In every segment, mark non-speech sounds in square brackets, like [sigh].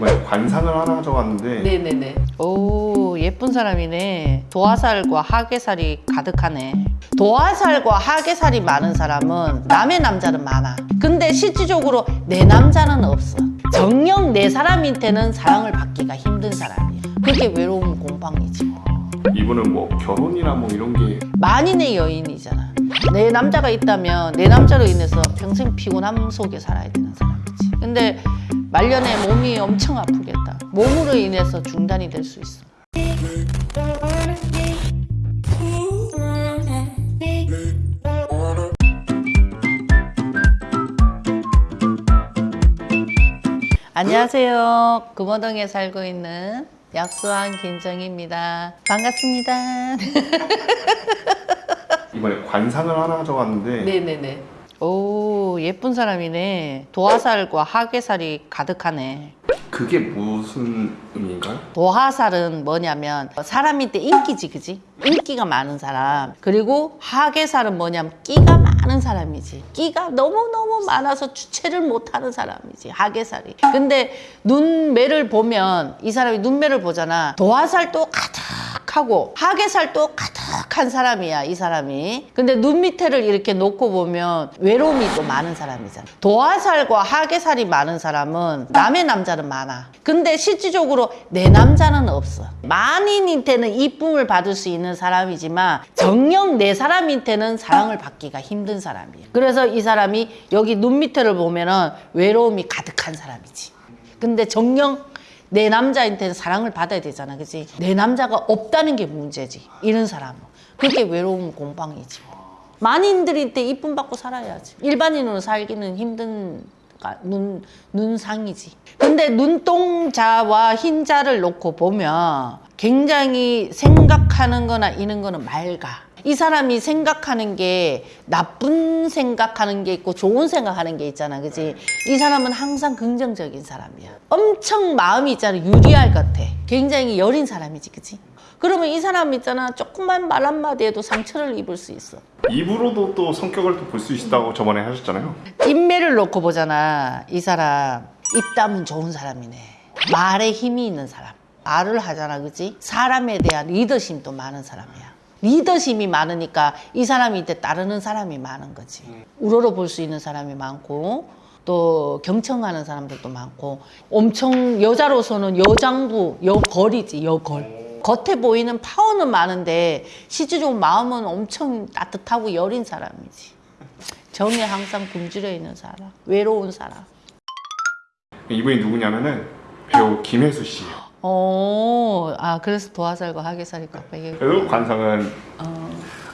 이번에 관상을 하나 적었는데 네네네. 오 예쁜 사람이네. 도화살과 하계살이 가득하네. 도화살과 하계살이 많은 사람은 남의 남자는 많아. 근데 실질적으로 내 남자는 없어. 정녕 내 사람한테는 사랑을 받기가 힘든 사람이야. 그게 외로움 공방이지. 이분은 뭐 결혼이나 뭐 이런 게 만인의 여인이잖아. 내 남자가 있다면 내 남자로 인해서 평생 피곤함 속에 살아야 되는 사람이지. 근데 말년에 몸이 엄청 아프겠다. 몸으로 인해서 중단이 될 수 있어. 안녕하세요. 금호동에 살고 있는 약수한 김정입니다. 반갑습니다. [laughs] 이번에 관상을 하나 적었는데 네네네. 오 예쁜 사람이네. 도화살과 하계살이 가득하네. 그게 무슨 의미인가요? 도화살은 뭐냐면 사람인데 인기지 그지? 인기가 많은 사람 그리고 하계살은 뭐냐면 끼가 많은 사람이지 끼가 너무너무 많아서 주체를 못하는 사람이지 하계살이 근데 눈매를 보면 이 사람이 눈매를 보잖아 도화살도 가득하고 하계살도 가득 한 사람이야 이 사람이. 근데 눈 밑에를 이렇게 놓고 보면 외로움이 또 많은 사람이잖아. 도화살과 하계살이 많은 사람은 남의 남자는 많아. 근데 실질적으로 내 남자는 없어. 만인한테는 이쁨을 받을 수 있는 사람이지만 정녕 내 사람한테는 사랑을 받기가 힘든 사람이야. 그래서 이 사람이 여기 눈 밑에를 보면은 외로움이 가득한 사람이지. 근데 정녕 내 남자한테는 사랑을 받아야 되잖아 그지? 내 남자가 없다는 게 문제지 이런 사람은 그게 외로움 공방이지 만인들한테 이쁨 받고 살아야지. 일반인으로 살기는 힘든 가- 눈, 눈상이지. 근데 눈동자와 흰자를 놓고 보면 굉장히 생각하는 거나 이런 거는 맑아. 이 사람이 생각하는 게 나쁜 생각하는 게 있고 좋은 생각하는 게 있잖아. 그지? 이 사람은 항상 긍정적인 사람이야. 엄청 마음이 있잖아. 유리알 같아. 굉장히 여린 사람이지. 그지 그러면 이 사람 있잖아. 조금만 말 한마디 해도 상처를 입을 수 있어. 입으로도 또 성격을 또 볼 수 있다고 저번에 하셨잖아요. 인매를 놓고 보잖아 이 사람. 입담은 좋은 사람이네. 말에 힘이 있는 사람. 말을 하잖아 그지 사람에 대한 리더십도 많은 사람이야. 리더십이 많으니까 이 사람한테 따르는 사람이 많은 거지. 우러러 볼 수 있는 사람이 많고 또 경청하는 사람들도 많고. 엄청 여자로서는 여장부 여걸이지 여걸 겉에 보이는 파워는 많은데 실질적으로 마음은 엄청 따뜻하고 여린 사람이지 정에 항상 굶주려 있는 사람, 외로운 사람. 이분이 누구냐면은 배우 김혜수 씨예요. 어, 아 그래서 도화살과 하계살이 깜빡이. 그리고 관상은 어,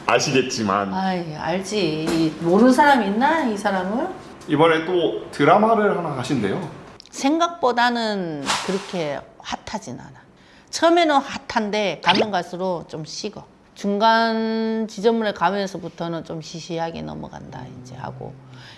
아시겠지만 아이 알지. 이 모르는 사람 있나 이 사람을? 이번에 또 드라마를 하나 하신대요. 생각보다는 그렇게 핫하진 않아. 처음에는 핫한데 가면 갈수록 좀 식어. 중간 지점을 가면서부터는 좀 시시하게 넘어간다 이제 하고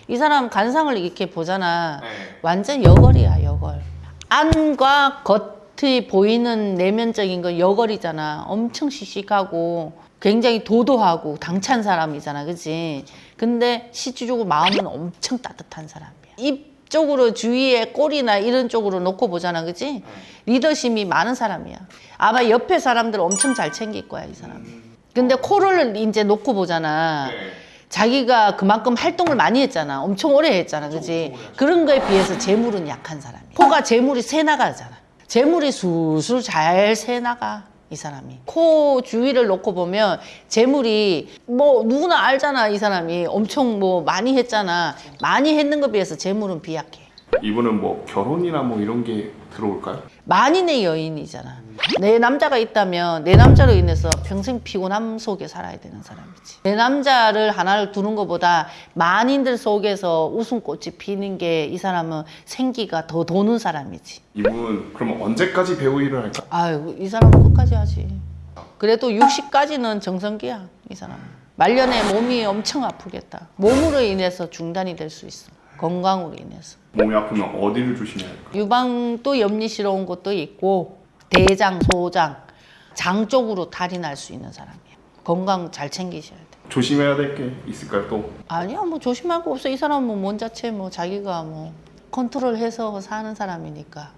이 사람 관상을 이렇게 보잖아. 네. 완전 여걸이야 여걸 안과 겉이 보이는 내면적인 건 여걸이잖아 엄청 씩씩하고 굉장히 도도하고 당찬 사람이잖아 그치 근데 실질적으로 마음은 엄청 따뜻한 사람이야 입 쪽으로 주위에 꼬리나 이런 쪽으로 놓고 보잖아 그치 리더십이 많은 사람이야 아마 옆에 사람들 엄청 잘 챙길 거야 이 사람 근데 코를 이제 놓고 보잖아 자기가 그만큼 활동을 많이 했잖아. 엄청 오래 했잖아. 그지? 그런 거에 비해서 재물은 약한 사람이야. 코가 재물이 새 나가잖아. 재물이 술술 잘 새 나가. 이 사람이. 코 주위를 놓고 보면 재물이 뭐 누구나 알잖아. 이 사람이 엄청 뭐 많이 했잖아. 많이 했는 것에 비해서 재물은 비약해. 이분은 뭐 결혼이나 뭐 이런 게 들어올까요? 만인의 여인이잖아. 내 남자가 있다면 내 남자로 인해서 평생 피곤함 속에 살아야 되는 사람이지. 내 남자를 하나를 두는 것보다 만인들 속에서 웃음꽃이 피는 게 이 사람은 생기가 더 도는 사람이지. 이분 그러면 언제까지 배우 일을 할까? 아유, 이 사람은 끝까지 하지. 그래도 60까지는 정성기야, 이 사람은. 말년에 몸이 엄청 아프겠다. 몸으로 인해서 중단이 될 수 있어. 건강으로 인해서. 몸이 아프면 어디를 조심해야 할까? 유방도 염리스러운 것도 있고 대장, 소장, 장 쪽으로 탈이 날 수 있는 사람이야. 건강 잘 챙기셔야 돼. 조심해야 될 게 있을까요 또? 아니야, 뭐 조심할 거 없어. 이 사람은 뭔 자체 뭐 자기가 뭐 컨트롤해서 사는 사람이니까